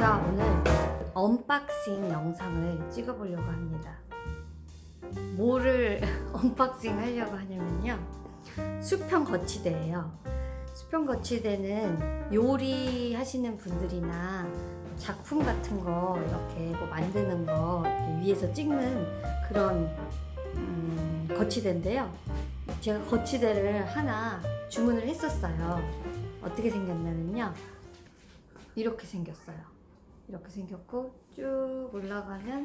제가 오늘 unboxing 영상을 찍어보려고 합니다. 뭐를 unboxing 하려고 하냐면요. 수평 거치대예요. 수평 거치대는 요리 하시는 분들이나 작품 같은 거 이렇게 뭐 만드는 거 위에서 찍는 그런 음, 거치대인데요. 제가 거치대를 하나 주문을 했었어요. 어떻게 생겼냐면요. 이렇게 생겼어요. 이렇게 생겼고 쭉 올라가면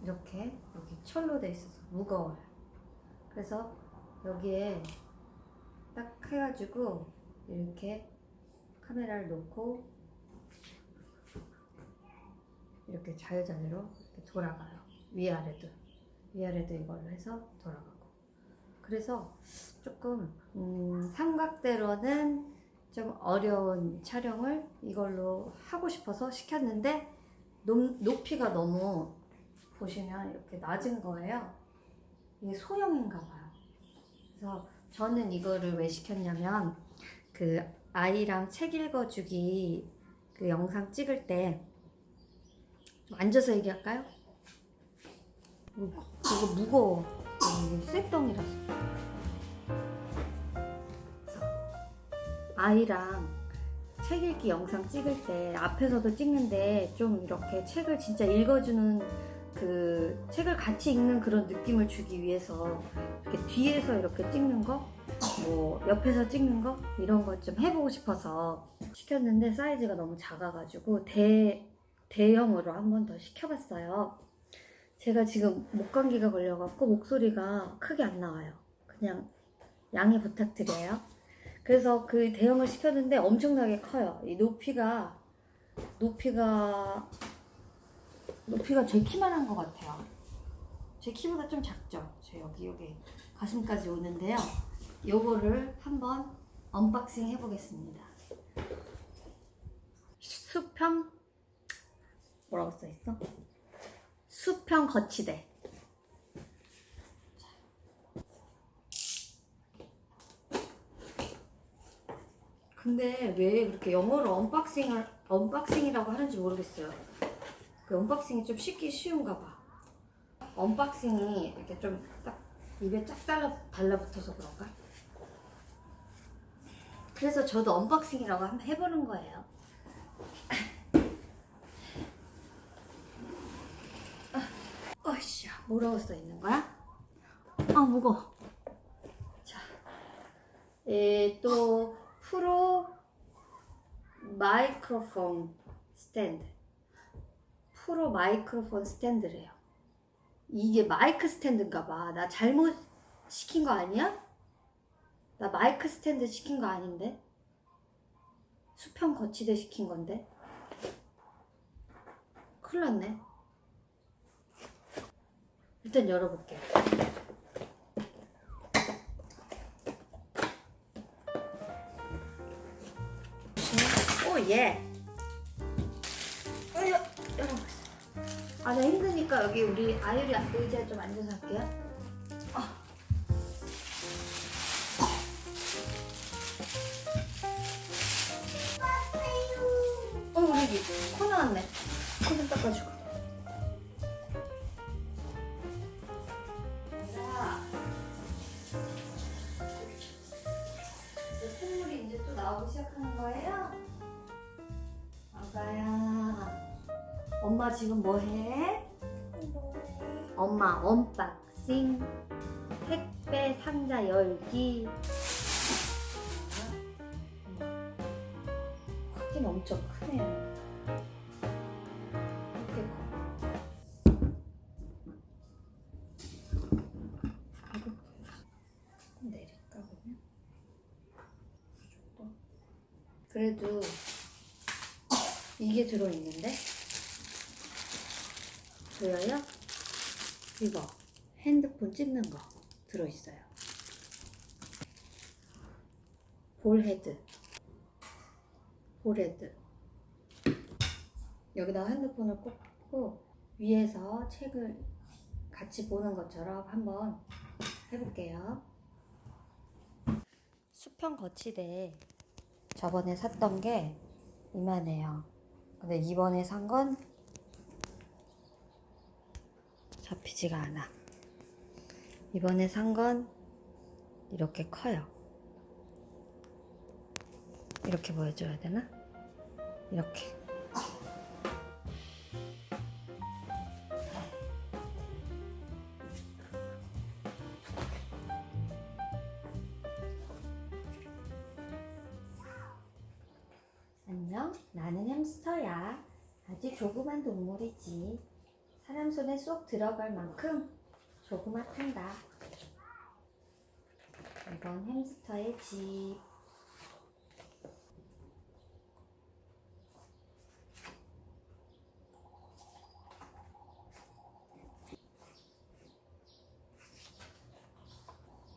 이렇게 여기 철로 돼 있어서 무거워요. 그래서 여기에 딱 해가지고 이렇게 카메라를 놓고 이렇게 자유자재로 이렇게 돌아가요. 위아래도 위아래도 이걸로 해서 돌아가고 그래서 조금 음, 삼각대로는 좀 어려운 촬영을 이걸로 하고 싶어서 시켰는데 높, 높이가 너무 보시면 이렇게 낮은 거예요. 이게 소형인가 봐요. 그래서 저는 이거를 왜 시켰냐면 그 아이랑 책 읽어주기 그 영상 찍을 때 좀 앉아서 얘기할까요? 이거, 이거 무거워. 이게 쇠덩이라서. 아이랑 책 읽기 영상 찍을 때 앞에서도 찍는데 좀 이렇게 책을 진짜 읽어주는 그 책을 같이 읽는 그런 느낌을 주기 위해서 이렇게 뒤에서 이렇게 찍는 거, 뭐 옆에서 찍는 거 이런 거 좀 해보고 싶어서 시켰는데 사이즈가 너무 작아가지고 대 대형으로 한 번 더 시켜봤어요. 제가 지금 목감기가 걸려갖고 목소리가 크게 안 나와요. 그냥 양해 부탁드려요. 그래서 그 대형을 시켰는데 엄청나게 커요. 이 높이가 높이가 높이가 제 키만한 것 같아요. 제 키보다 좀 작죠. 제 여기 여기 가슴까지 오는데요. 요거를 한번 unboxing 해보겠습니다. 수평 뭐라고 써 있어? 수평 거치대. 근데 왜 그렇게 영어로 unboxing을 unboxing이라고 하는지 모르겠어요. 그 unboxing이 좀 쉽기 쉬운가 봐. unboxing이 이렇게 좀 딱 입에 쫙 달라 달라붙어서 그런가? 그래서 저도 unboxing이라고 한번 해보는 거예요. 어이씨, 뭐라고 써 있는 거야? 아 무거워. 자, 에, 또 pro microphone stand. Pro microphone stand래요. 이게 마이크 스탠드인가 봐. 나 잘못 시킨 거 아니야? 나 마이크 스탠드 시킨 거 아닌데? 수평 거치대 시킨 건데? 큰일 났네. 일단 열어볼게요. 오, 예. 어, 여, 열어봤어. 아, 나 힘드니까 여기 우리 아유리 의자에 좀 앉아서 할게요. 아. 어, 우리 여기 코 나왔네. 코 좀 닦아주고. 엄마 지금 뭐 해? 엄마 언박싱 택배 상자 열기. 크긴 엄청 크네요. 그래도 이게 들어있는데 보여요? 이거 핸드폰 찍는 거 들어있어요. ball head ball head 여기다가 핸드폰을 꽂고 위에서 책을 같이 보는 것처럼 한번 해볼게요. 수평 거치대 저번에 샀던 게 이만해요. 근데 이번에 산 건 잡히지가 않아. 이번에 산 건 이렇게 커요. 이렇게 보여줘야 되나? 이렇게. 안녕, 나는 햄스터야. 아주 조그만 동물이지. 사람 손에 쏙 들어갈 만큼 조그맣단다. 이건 햄스터의 집.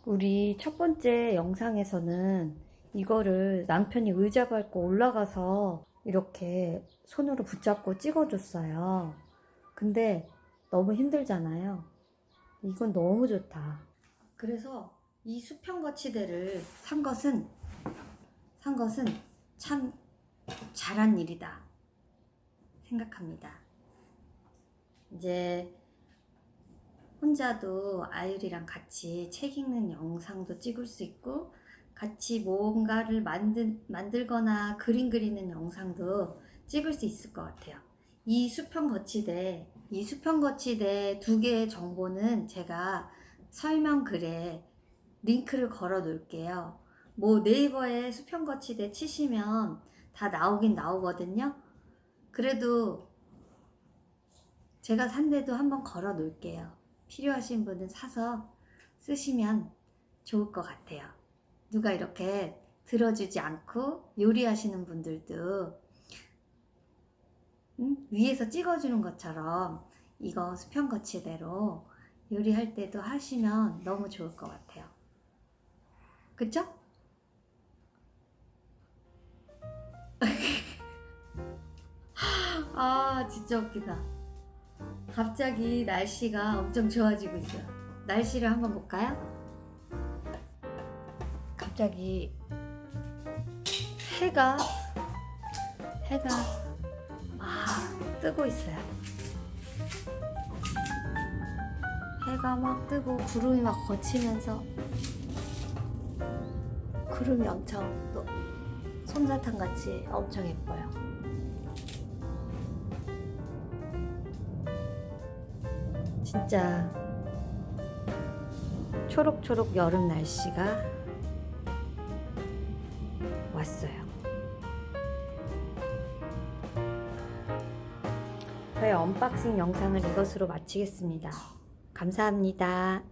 우리 첫 번째 영상에서는 이거를 남편이 의자 밟고 올라가서 이렇게 손으로 붙잡고 찍어줬어요. 근데 너무 힘들잖아요. 이건 너무 좋다. 그래서 이 수평 거치대를 산 것은 산 것은 참 잘한 일이다 생각합니다. 이제 혼자도 아유리랑 같이 책 읽는 영상도 찍을 수 있고 같이 뭔가를 만들, 만들거나 그림 그리는 영상도 찍을 수 있을 것 같아요. 이 수평 거치대, 이 수평 거치대 두 개의 정보는 제가 설명 글에 링크를 걸어 놓을게요. 뭐 네이버에 수평 거치대 치시면 다 나오긴 나오거든요. 그래도 제가 산 데도 한번 걸어 놓을게요. 필요하신 분은 사서 쓰시면 좋을 것 같아요. 누가 이렇게 들어주지 않고 요리하시는 분들도 음? 위에서 찍어주는 것처럼 이거 수평 거치대로 요리할 때도 하시면 너무 좋을 것 같아요. 그쵸? 아 진짜 웃기다. 갑자기 날씨가 엄청 좋아지고 있어요. 날씨를 한번 볼까요? 갑자기 해가 해가 막 뜨고 있어요. 해가 막 뜨고 구름이 막 거치면서 구름이 엄청 또 솜사탕 같이 엄청 예뻐요. 진짜 초록초록 여름 날씨가 왔어요. 저의 언박싱 영상을 이것으로 마치겠습니다. 감사합니다.